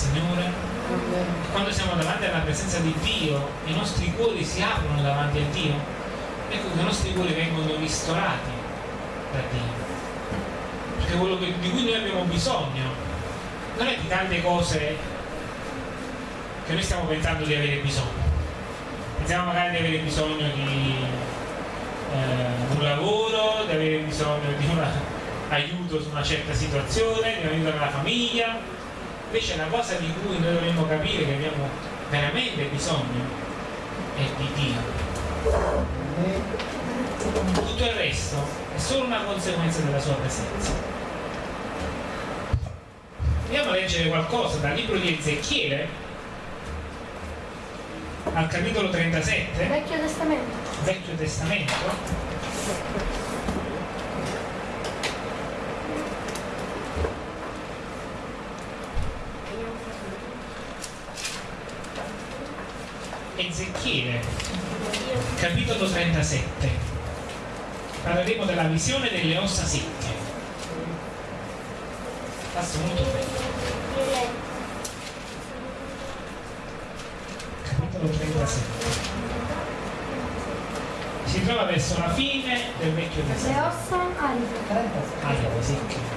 Signore. Quando siamo davanti alla presenza di Dio, i nostri cuori si aprono davanti a Dio, ecco che i nostri cuori vengono ristorati da Dio. Perché quello che, di cui noi abbiamo bisogno non è di tante cose che noi stiamo pensando di avere bisogno. Pensiamo magari di avere bisogno di eh, un lavoro, di avere bisogno di un aiuto su una certa situazione, di un aiuto nella famiglia. Invece la cosa di cui noi dovremmo capire che abbiamo veramente bisogno è di Dio. Tutto il resto è solo una conseguenza della sua presenza. Andiamo a leggere qualcosa dal libro di Ezechiele al capitolo 37. Vecchio Testamento. Vecchio Testamento. Ezechiele, capitolo 37. Parleremo della visione delle ossa secche. Passo molto bene. Capitolo 37. Si trova verso la fine del vecchio Le testamento. ossa aride. Allora, secche.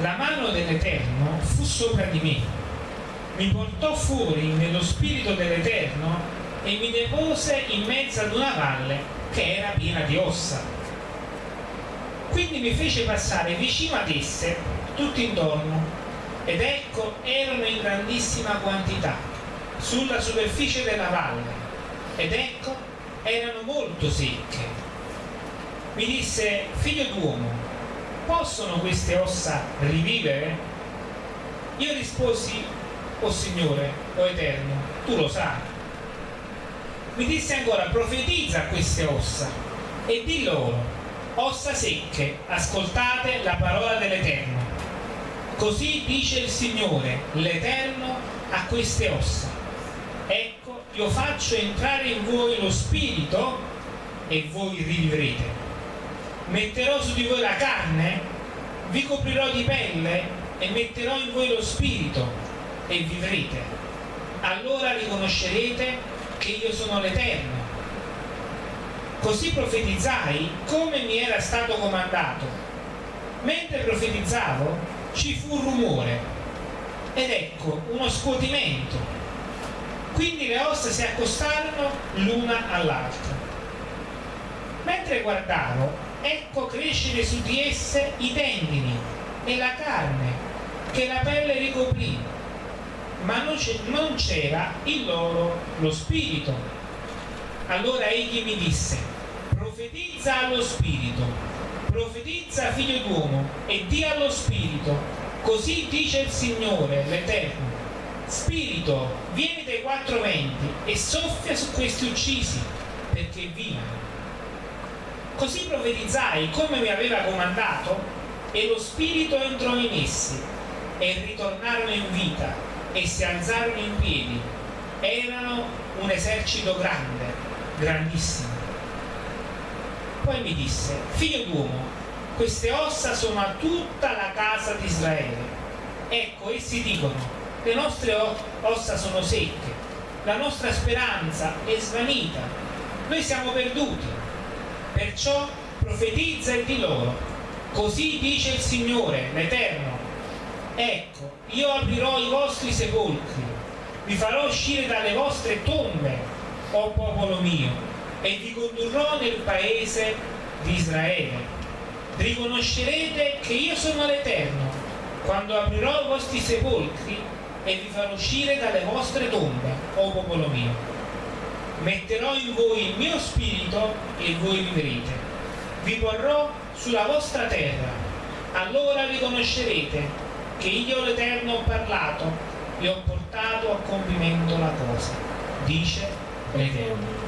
La mano dell'Eterno fu sopra di me, mi portò fuori nello spirito dell'Eterno e mi depose in mezzo ad una valle che era piena di ossa. Quindi mi fece passare vicino ad esse, tutto intorno, ed ecco erano in grandissima quantità sulla superficie della valle, ed ecco erano molto secche. Mi disse, figlio d'uomo, possono queste ossa rivivere? Io risposi, o Signore, o Eterno, tu lo sai. Mi disse ancora, profetizza queste ossa e di loro, ossa secche, ascoltate la parola dell'Eterno. Così dice il Signore, l'Eterno, a queste ossa. Io faccio entrare in voi lo spirito e voi rivivrete metterò su di voi la carne, vi coprirò di pelle e metterò in voi lo spirito e vivrete. Allora riconoscerete che io sono l'Eterno. Così profetizzai come mi era stato comandato. Mentre profetizzavo ci fu un rumore ed ecco uno scuotimento. Quindi le ossa si accostarono l'una all'altra. Mentre guardavo, ecco crescere su di esse i tendini e la carne che la pelle ricoprì, ma non c'era in loro lo spirito. Allora egli mi disse, profetizza allo spirito, profetizza figlio d'uomo e di allo spirito, così dice il Signore, l'Eterno. Spirito, vieni quattro venti e soffia su questi uccisi, perché vivano. Così profetizzai come mi aveva comandato e lo spirito entrò in essi e ritornarono in vita e si alzarono in piedi. Erano un esercito grande, grandissimo. Poi mi disse, figlio d'uomo, queste ossa sono a tutta la casa di Israele. Ecco, essi dicono, le nostre ossa sono secche, la nostra speranza è svanita, noi siamo perduti. Perciò profetizza e di loro, Così dice il Signore, l'Eterno. Ecco, io aprirò i vostri sepolcri, vi farò uscire dalle vostre tombe, o popolo mio, e vi condurrò nel paese di Israele. Riconoscerete che io sono l'Eterno, quando aprirò i vostri sepolcri e vi farò uscire dalle vostre tombe, o popolo mio metterò in voi il mio spirito e voi vivrete. Vi porrò sulla vostra terra, allora riconoscerete che io l'Eterno ho parlato e ho portato a compimento la cosa, dice l'Eterno.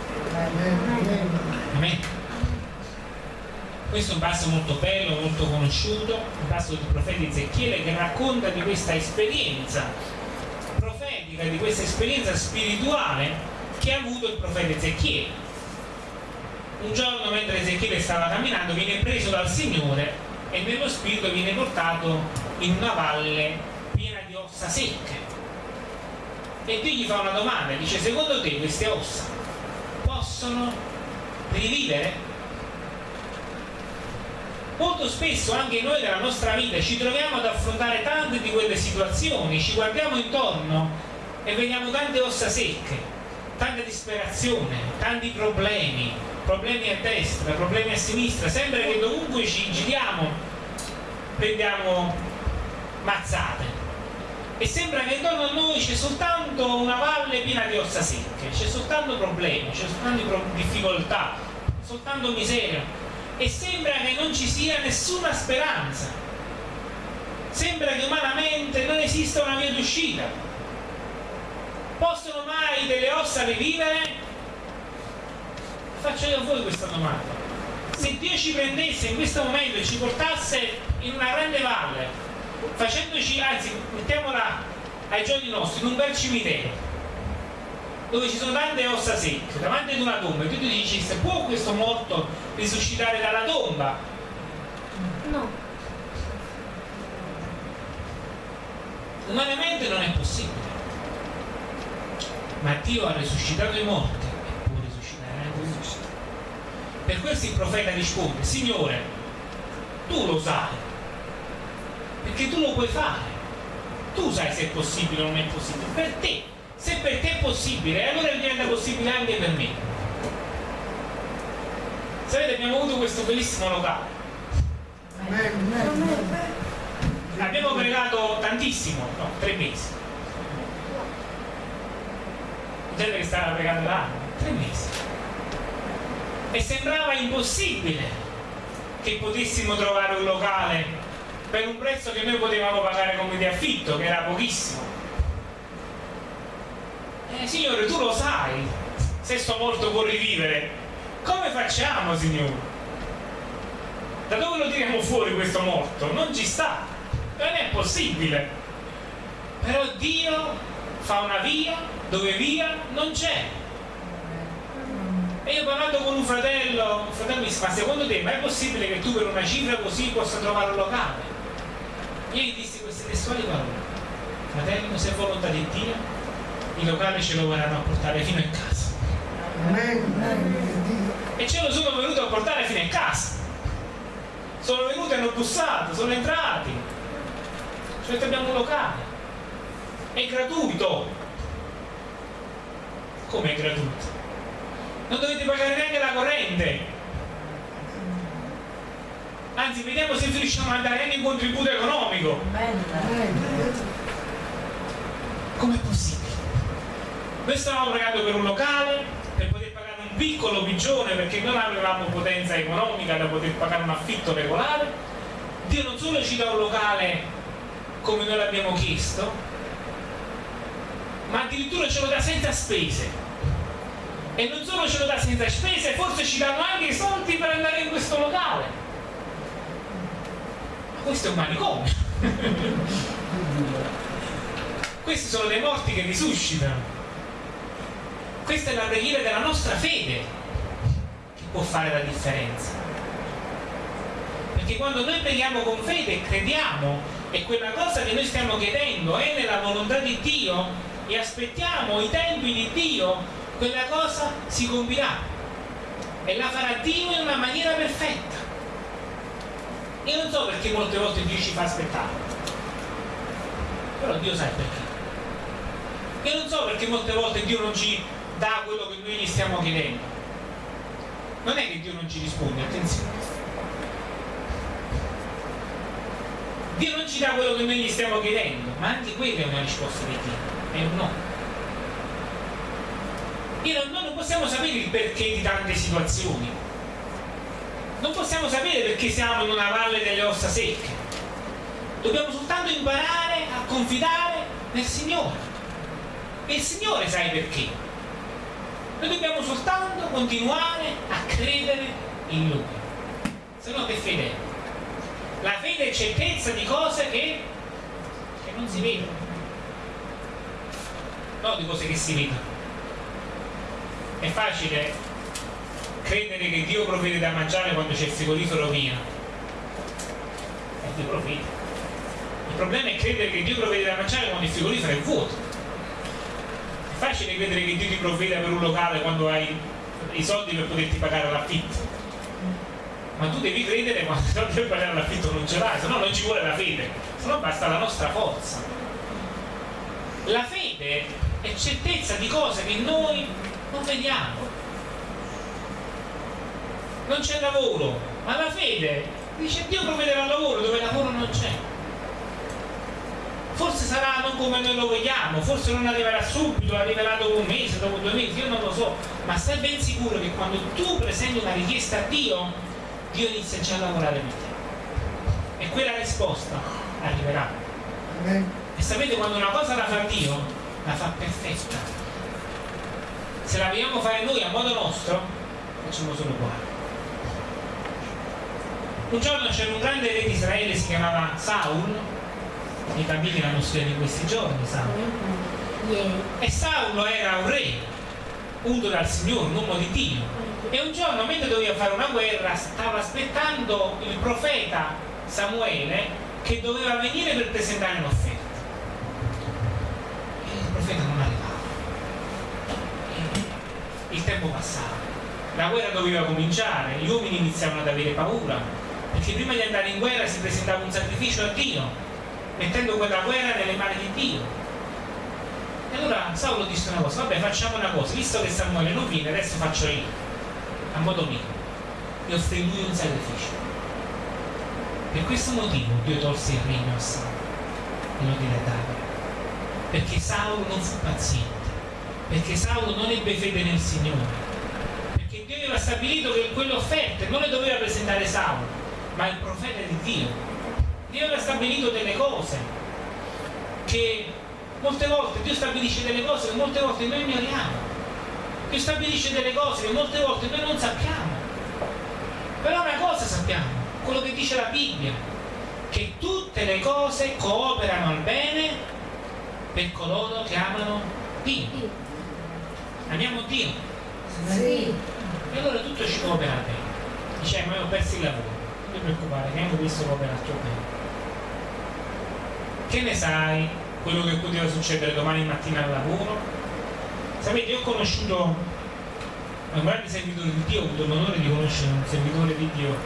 Questo è un passo molto bello, molto conosciuto, un passo del profeta Ezechiele che racconta di questa esperienza profetica, di questa esperienza spirituale che ha avuto il profeta Ezechiele. Un giorno mentre Ezechiele stava camminando viene preso dal Signore e nello spirito viene portato in una valle piena di ossa secche. E Dio gli fa una domanda, dice secondo te queste ossa possono rivivere? Molto spesso anche noi nella nostra vita ci troviamo ad affrontare tante di quelle situazioni, ci guardiamo intorno e vediamo tante ossa secche tanta disperazione, tanti problemi, problemi a destra, problemi a sinistra, sembra che dovunque ci giriamo prendiamo mazzate. E sembra che intorno a noi c'è soltanto una valle piena di ossa secche, c'è soltanto problemi, c'è soltanto difficoltà, soltanto miseria. E sembra che non ci sia nessuna speranza, sembra che umanamente non esista una via d'uscita Possono mai delle ossa rivivere? Faccio io a voi questa domanda. Se Dio ci prendesse in questo momento e ci portasse in una grande valle, facendoci, anzi, mettiamola ai giorni nostri, in un bel cimitero, dove ci sono tante ossa secche, davanti ad una tomba, e tu ti dici, se può questo morto risuscitare dalla tomba? No. Umanamente non è possibile ma Dio ha risuscitato i morti e può risuscitare anche i Per questo il profeta risponde, Signore, tu lo sai, perché tu lo puoi fare. Tu sai se è possibile o non è possibile. Per te, se per te è possibile, allora diventa possibile anche per me. Sapete, abbiamo avuto questo bellissimo locale. Abbiamo pregato tantissimo, no, tre mesi gente che stava pregando là. Tre mesi. E sembrava impossibile che potessimo trovare un locale per un prezzo che noi potevamo pagare come di affitto che era pochissimo. Eh, signore tu lo sai se sto morto può rivivere. Come facciamo signore? Da dove lo tiriamo fuori questo morto? Non ci sta. Non è possibile. Però Dio fa una via dove via non c'è. E io parlando con un fratello un fratello mi disse ma secondo te ma è possibile che tu per una cifra così possa trovare un locale? Io gli dissi queste testuali parole. Fratello se volontà di Dio i locali ce lo vorranno a portare fino in casa. E ce lo sono venuto a portare fino in casa. Sono venuti e hanno bussato sono entrati. Cioè abbiamo un locale. È gratuito come è gratuito? Non dovete pagare neanche la corrente. Anzi, vediamo se riusciamo a dare anche un contributo economico. Come è possibile? Noi stavamo pagando per un locale, per poter pagare un piccolo pigione perché non avevamo potenza economica da poter pagare un affitto regolare. Dio non solo ci dà un locale come noi l'abbiamo chiesto, ma addirittura ce lo dà senza spese e non solo ce lo dà senza spese, forse ci danno anche i soldi per andare in questo locale. Ma questo è un manicomio. Questi sono dei morti che risuscitano. Questa è la preghiera della nostra fede che può fare la differenza. Perché quando noi preghiamo con fede e crediamo e quella cosa che noi stiamo chiedendo è nella volontà di Dio e aspettiamo i tempi di Dio quella cosa si compirà e la farà Dio in una maniera perfetta. Io non so perché molte volte Dio ci fa aspettare, però Dio sa perché. Io non so perché molte volte Dio non ci dà quello che noi gli stiamo chiedendo. Non è che Dio non ci risponde, attenzione. Dio non ci dà quello che noi gli stiamo chiedendo, ma anche quella è una risposta di Dio, è un no. Non, non possiamo sapere il perché di tante situazioni, non possiamo sapere perché siamo in una valle delle ossa secche. Dobbiamo soltanto imparare a confidare nel Signore. E il Signore sa perché. Noi dobbiamo soltanto continuare a credere in Lui. Se no che fede è? La fede è certezza di cose che, che non si vedono. Non di cose che si vedono. È facile credere che Dio provvede da mangiare quando c'è il frigorifero pieno e Dio provvede il problema è credere che Dio provvede da mangiare quando il frigorifero è vuoto. È facile credere che Dio ti provveda per un locale quando hai i soldi per poterti pagare l'affitto. Ma tu devi credere quando i soldi per pagare l'affitto non ce l'hai se no non ci vuole la fede. Se no basta la nostra forza. La fede è certezza di cose che noi non vediamo non c'è lavoro, ma la fede dice Dio provvederà lavoro dove lavoro non c'è. Forse sarà non come noi lo vogliamo, forse non arriverà subito, arriverà dopo un mese, dopo due mesi, io non lo so, ma stai ben sicuro che quando tu presenti una richiesta a Dio, Dio inizia già a lavorare per te. E quella risposta arriverà. E sapete quando una cosa la fa Dio, la fa perfetta. Se la vogliamo fare noi a modo nostro, facciamo solo qua un giorno c'era un grande re di Israele, si chiamava Saul, i bambini l'hanno studiato in questi giorni, Saul. E Saul era un re, unto dal Signore, un uomo di Dio. E un giorno, mentre doveva fare una guerra, stava aspettando il profeta Samuele che doveva venire per presentare un'offerta. E il profeta non arrivava. E il tempo passava. La guerra doveva cominciare, gli uomini iniziavano ad avere paura, perché prima di andare in guerra si presentava un sacrificio a Dio, mettendo quella guerra nelle mani di Dio. E allora Saulo disse una cosa, vabbè facciamo una cosa, visto che Samuele non viene, adesso faccio io, a modo mio. E offrì lui un sacrificio. Per questo motivo Dio tolse il regno a Saulo e lo diede a. Perché Saulo non fu paziente, perché Saulo non ebbe fede nel Signore, perché Dio aveva stabilito che quelle offerte non le doveva presentare Saulo, ma il profeta di Dio. Dio aveva stabilito delle cose che molte volte Dio stabilisce delle cose che molte volte noi ignoriamo. Dio stabilisce delle cose che molte volte noi non sappiamo. Però una cosa sappiamo, quello che dice la Bibbia, che tutte le cose cooperano al bene per coloro che amano Dio. Amiamo Dio. Sì. E allora tutto ci coopera bene. Diciamo, io ho perso il lavoro non ti preoccupare, che hanno visto come al tuo bene. Che ne sai quello che poteva succedere domani mattina al lavoro? Sapete, io ho conosciuto un grande servitore di Dio, ho avuto l'onore di conoscere un servitore di Dio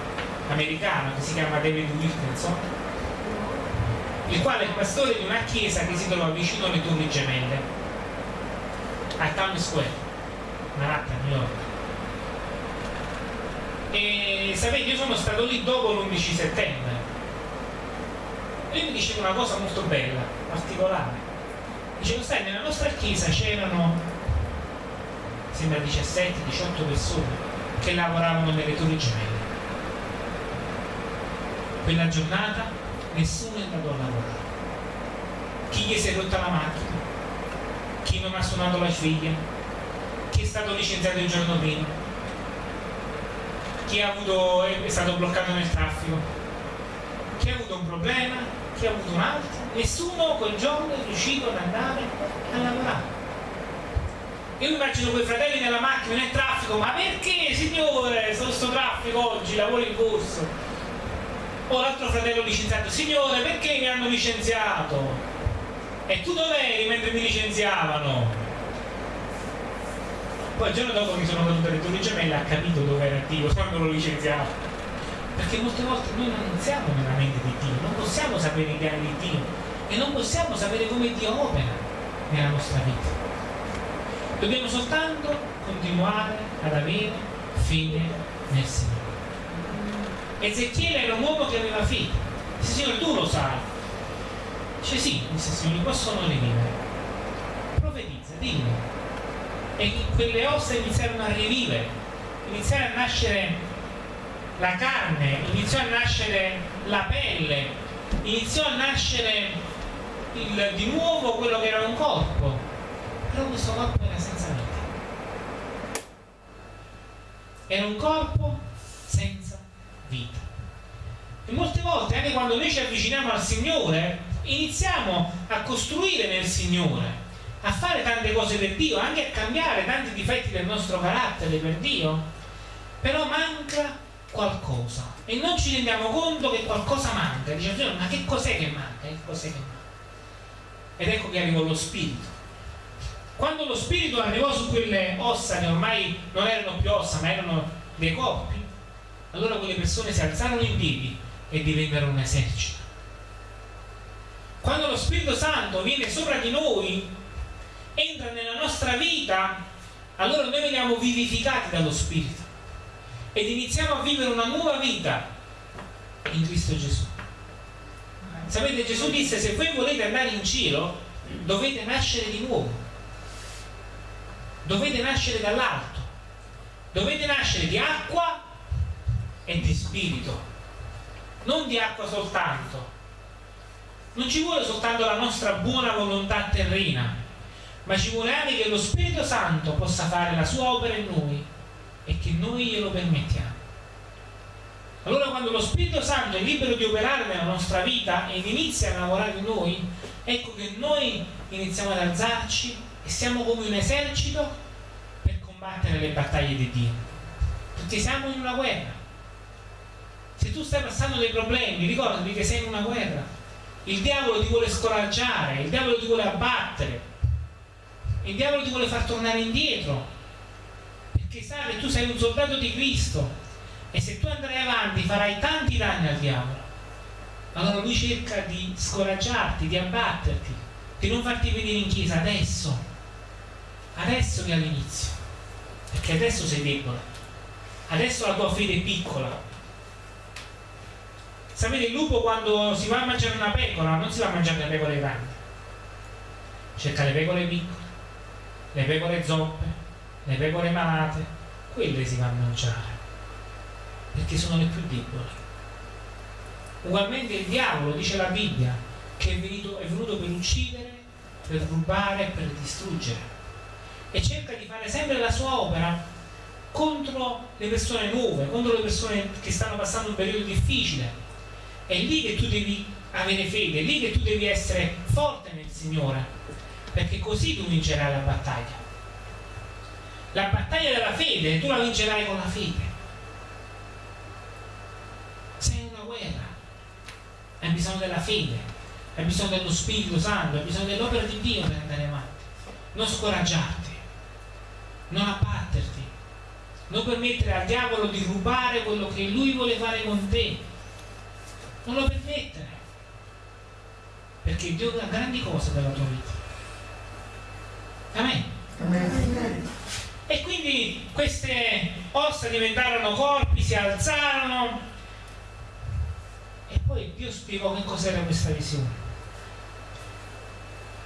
americano che si chiama David Wilkinson, il quale è pastore di una chiesa che si trova vicino alle Torri Gemelle, a Times Square, Manhattan, New York. E sapete, io sono stato lì dopo l'11 settembre. E lui mi diceva una cosa molto bella, particolare. Dicevo, sai, nella nostra chiesa c'erano, sembra 17-18 persone che lavoravano nelle torri gemelle. Quella giornata nessuno è andato a lavorare. Chi gli si è rotta la macchina, chi non ha suonato la figlia, chi è stato licenziato il giorno prima, chi avuto, è stato bloccato nel traffico, chi ha avuto un problema, chi ha avuto un altro, nessuno quel giorno è riuscito ad andare a lavorare. Io mi immagino quei fratelli nella macchina, nel traffico, ma perché signore, sto sto traffico oggi, lavoro in corso? O l'altro fratello licenziato, signore, perché mi hanno licenziato? E tu dov'eri mentre mi licenziavano? Poi il giorno dopo mi sono venuto alle Torri Gemelle ha capito dove era Dio quando lo licenziavo. Perché molte volte noi non siamo nella mente di Dio, non possiamo sapere i piani di Dio e non possiamo sapere come Dio opera nella nostra vita. Dobbiamo soltanto continuare ad avere fede nel Signore. Ezechiele era un uomo che aveva fede. Signore, tu lo sai. Dice sì, dice Signore, possono rivivere. Profetizza, dillo. E quelle ossa iniziarono a rivivere, iniziarono a nascere la carne, iniziò a nascere la pelle, iniziò a nascere il, di nuovo quello che era un corpo, però questo corpo era senza vita. Era un corpo senza vita. E molte volte, anche quando noi ci avviciniamo al Signore, iniziamo a costruire nel Signore, a fare tante cose per Dio, anche a cambiare tanti difetti del nostro carattere per Dio, però manca qualcosa e non ci rendiamo conto che qualcosa manca. Diciamo, ma che cos'è che manca? Che cos'è che manca? Ed ecco che arrivò lo spirito. Quando lo spirito arrivò su quelle ossa che ormai non erano più ossa, ma erano dei corpi, allora quelle persone si alzarono in piedi e divennero un esercito. Quando lo Spirito Santo viene sopra di noi, entra nella nostra vita, allora noi veniamo vivificati dallo Spirito ed iniziamo a vivere una nuova vita in Cristo Gesù. Sapete, Gesù disse, se voi volete andare in cielo, dovete nascere di nuovo. Dovete nascere dall'alto. Dovete nascere di acqua e di spirito. Non di acqua soltanto. Non ci vuole soltanto la nostra buona volontà terrena, ma ci vuole anche che lo Spirito Santo possa fare la sua opera in noi e che noi glielo permettiamo. Allora quando lo Spirito Santo è libero di operare nella nostra vita ed inizia a lavorare in noi, ecco che noi iniziamo ad alzarci e siamo come un esercito per combattere le battaglie di Dio. Perché siamo in una guerra. Se tu stai passando dei problemi, ricordati che sei in una guerra. Il diavolo ti vuole scoraggiare, il diavolo ti vuole abbattere, il diavolo ti vuole far tornare indietro che sa che tu sei un soldato di Cristo e se tu andrai avanti farai tanti danni al diavolo. Allora lui cerca di scoraggiarti, di abbatterti di non farti venire in chiesa adesso adesso che all'inizio perché adesso sei debole adesso la tua fede è piccola sapete il lupo quando si va a mangiare una pecora non si va a mangiare le pecore grandi cerca le pecore piccole le pecore zoppe le pecore malate, quelle si vanno a mangiare, perché sono le più deboli. Ugualmente il diavolo, dice la Bibbia, che è venuto, è venuto per uccidere, per rubare per distruggere. E cerca di fare sempre la sua opera contro le persone nuove, contro le persone che stanno passando un periodo difficile. È lì che tu devi avere fede, è lì che tu devi essere forte nel Signore, perché così tu vincerai la battaglia. La battaglia della fede tu la vincerai con la fede. Sei una guerra. Hai bisogno della fede, hai bisogno dello Spirito Santo, hai bisogno dell'opera di Dio per andare avanti. Non scoraggiarti, non abbatterti, non permettere al diavolo di rubare quello che lui vuole fare con te. Non lo permettere. Perché Dio ha grandi cose per la tua vita. Amen. Amen. E quindi queste ossa diventarono corpi, si alzarono e poi Dio spiegò che cos'era questa visione.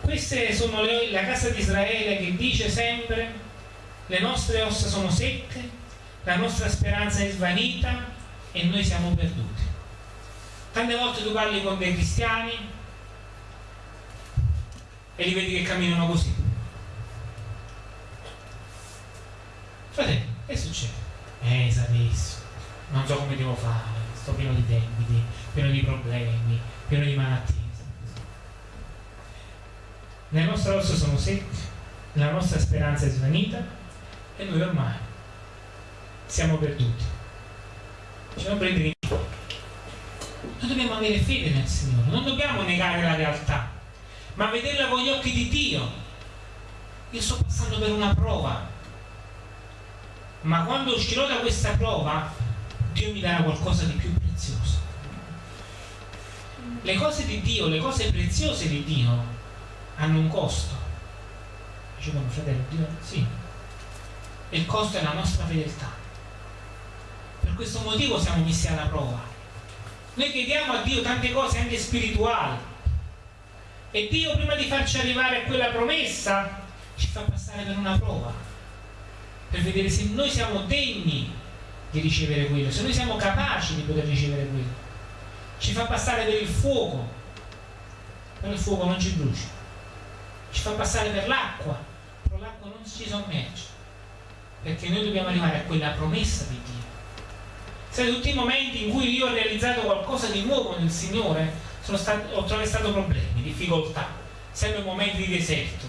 Queste sono le, la casa di Israele che dice sempre le nostre ossa sono secche, la nostra speranza è svanita e noi siamo perduti. Tante volte tu parli con dei cristiani e li vedi che camminano così Fratello, che succede? Eh, sapessi, non so come devo fare, sto pieno di debiti, pieno di problemi, pieno di malattie. Le nostre ossa sono secche, la nostra speranza è svanita e noi ormai siamo perduti. Ci dobbiamo prendere in. Noi dobbiamo avere fede nel Signore, non dobbiamo negare la realtà, ma vederla con gli occhi di Dio. Io sto passando per una prova, ma quando uscirò da questa prova Dio mi darà qualcosa di più Le cose di Dio, le cose preziose di Dio hanno un costo. Dicevano fratello, Dio sì. il costo è la nostra fedeltà. Per questo motivo siamo messi alla prova. Noi chiediamo a Dio tante cose anche spirituali. E Dio prima di farci arrivare a quella promessa ci fa passare per una prova. Per vedere se noi siamo degni di ricevere quello, se noi siamo capaci di poter ricevere quello. Ci fa passare per il fuoco, però il fuoco non ci brucia. Ci fa passare per l'acqua, però l'acqua non ci sommerge. Perché noi dobbiamo arrivare a quella promessa di Dio. Sai, tutti i momenti in cui io ho realizzato qualcosa di nuovo nel Signore, stato, ho attraversato problemi, difficoltà, sempre momenti di deserto.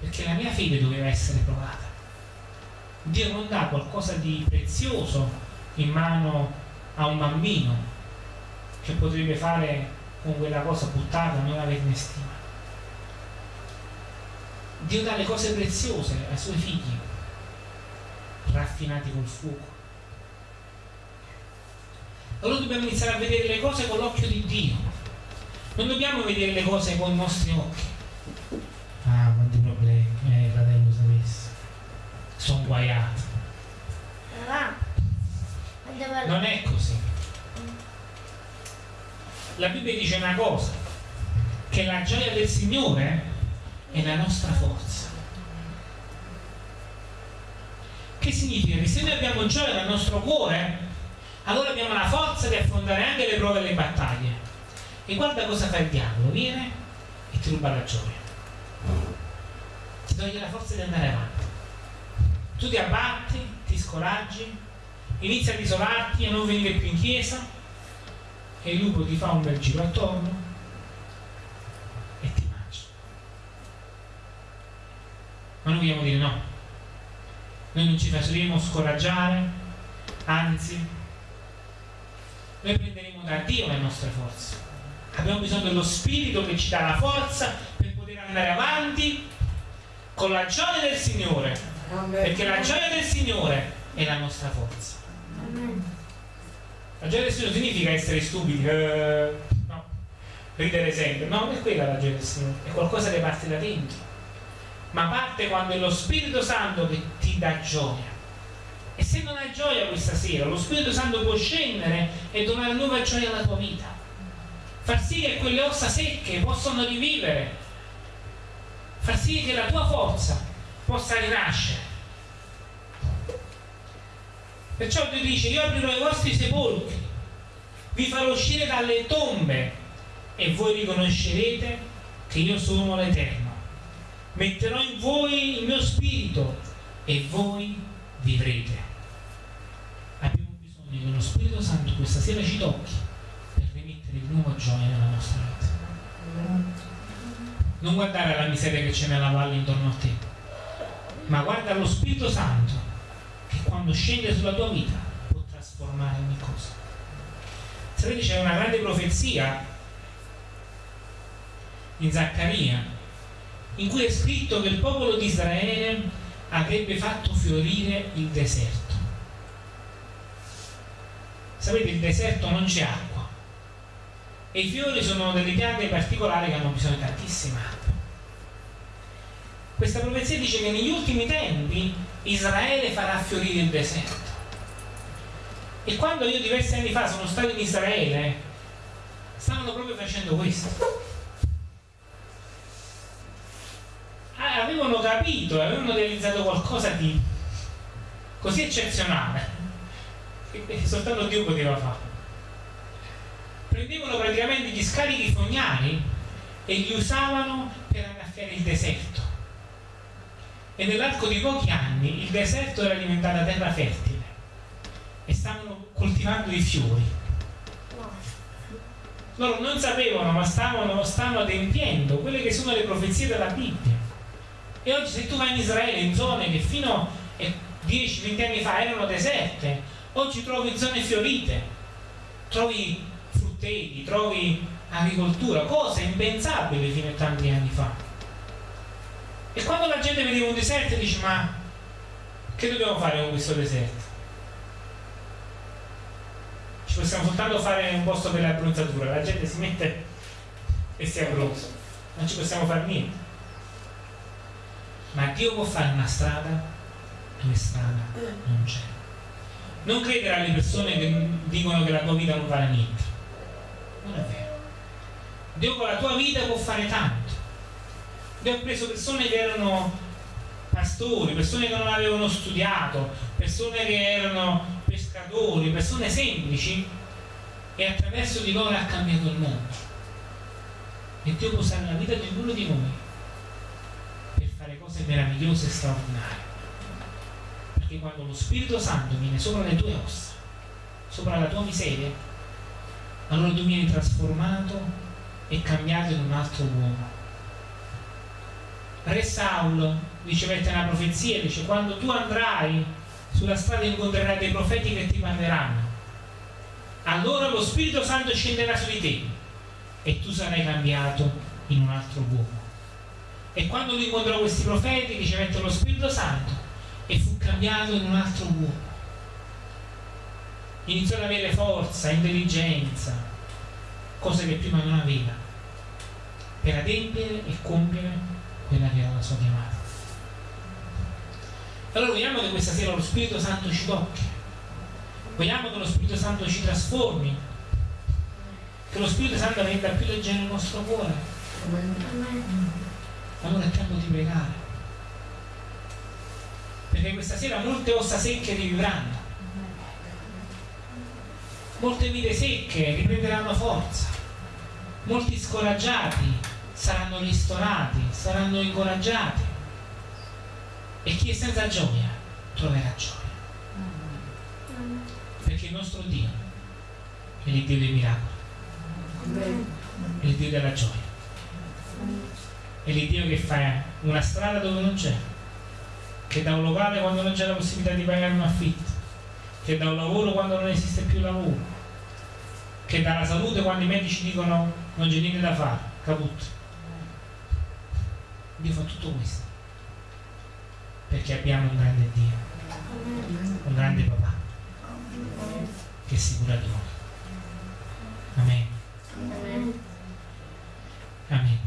Perché la mia fede doveva essere provata. Dio non dà qualcosa di prezioso in mano a un bambino che potrebbe fare con quella cosa buttata, non averne stima. Dio dà le cose preziose ai suoi figli, raffinati col fuoco. Allora dobbiamo iniziare a vedere le cose con l'occhio di Dio. Non dobbiamo vedere le cose con i nostri occhi. Ah, quanti problemi, eh, fratello sapessi. Sono guaiato. Non è così. La Bibbia dice una cosa, che la gioia del Signore è la nostra forza. Che significa? Che se noi abbiamo gioia nel nostro cuore, allora abbiamo la forza di affrontare anche le prove e le battaglie. E guarda cosa fa il diavolo, viene e ti ruba la gioia. Ti toglie la forza di andare avanti. Tu ti abbatti, ti scoraggi, inizi ad isolarti, a non venire più in chiesa e il lupo ti fa un bel giro attorno e ti mangia. Ma noi vogliamo dire no. Noi non ci faremo scoraggiare, anzi noi prenderemo da Dio le nostre forze. Abbiamo bisogno dello Spirito che ci dà la forza per poter andare avanti con la gioia del Signore. Perché la gioia del Signore è la nostra forza. La gioia del Signore significa essere stupidi, eh, no, ridere sempre. No, non è quella la gioia del Signore, è qualcosa che parte da dentro. Ma parte quando è lo Spirito Santo che ti dà gioia. E se non hai gioia questa sera, lo Spirito Santo può scendere e donare nuova gioia alla tua vita. Far sì che quelle ossa secche possano rivivere. Far sì che la tua forza possa rinascere. Perciò Dio dice, io aprirò i vostri sepolcri, vi farò uscire dalle tombe e voi riconoscerete che io sono l'Eterno. Metterò in voi il mio spirito e voi vivrete che lo Spirito Santo questa sera ci tocchi per rimettere di nuovo gioia nella nostra vita. Non guardare alla miseria che c'è nella valle intorno a te, ma guarda lo Spirito Santo che quando scende sulla tua vita può trasformare ogni cosa. Sapete c'è una grande profezia in Zaccaria in cui è scritto che il popolo di Israele avrebbe fatto fiorire il deserto sapete il deserto non c'è acqua. E i fiori sono delle piante particolari che hanno bisogno di tantissima acqua. Questa profezia dice che negli ultimi tempi Israele farà fiorire il deserto. E quando io diversi anni fa sono stato in Israele stavano proprio facendo questo. Ah, avevano capito avevano realizzato qualcosa di così eccezionale che soltanto Dio poteva fare. Prendevano praticamente gli scarichi fognari e li usavano per annaffiare il deserto. E nell'arco di pochi anni il deserto era diventata terra fertile e stavano coltivando i fiori. Loro non sapevano, ma stavano, stavano adempiendo quelle che sono le profezie della Bibbia. E oggi se tu vai in Israele, in zone che fino a 10-20 anni fa erano deserte, Oggi trovi zone fiorite, trovi frutteti, trovi agricoltura, cose impensabili fino a tanti anni fa. E quando la gente vedeva un deserto dice ma che dobbiamo fare con questo deserto? Ci possiamo soltanto fare un posto per la bronzatura, la gente si mette e si abbronza, non ci possiamo fare niente. Ma Dio può fare una strada dove strada non c'è. Non credere alle persone che dicono che la tua vita non vale niente. Non è vero. Dio con la tua vita può fare tanto. Dio ha preso persone che erano pastori, persone che non avevano studiato, persone che erano pescatori, persone semplici e attraverso di loro ha cambiato il mondo. E Dio può usare la vita di ognuno di noi per fare cose meravigliose e straordinarie. Perché quando lo Spirito Santo viene sopra le tue ossa, sopra la tua miseria, allora tu vieni trasformato e cambiato in un altro uomo. Re Saul ricevette una profezia, dice quando tu andrai sulla strada incontrerai dei profeti che ti parleranno. Allora lo Spirito Santo scenderà su di te e tu sarai cambiato in un altro uomo. E quando lui incontrò questi profeti ricevette lo Spirito Santo e fu cambiato in un altro uomo. Iniziò ad avere forza, intelligenza, cose che prima non aveva, per adempiere e compiere quella che era la sua chiamata. Allora vogliamo che questa sera lo Spirito Santo ci tocchi, vogliamo che lo Spirito Santo ci trasformi, che lo Spirito Santo renda più leggero il nostro cuore. Allora è tempo di pregare. Perché questa sera molte ossa secche rivivranno. Molte vite secche riprenderanno forza. Molti scoraggiati saranno ristorati, saranno incoraggiati e chi è senza gioia troverà gioia. Perché il nostro Dio è il Dio dei miracoli, è il Dio della gioia, è il Dio che fa una strada dove non c'è, che da un locale quando non c'è la possibilità di pagare un affitto, che da un lavoro quando non esiste più lavoro, che dalla salute quando i medici dicono non c'è niente da fare, caputo. Dio fa tutto questo perché abbiamo un grande Dio, un grande papà che si cura di noi. Amen. Amen.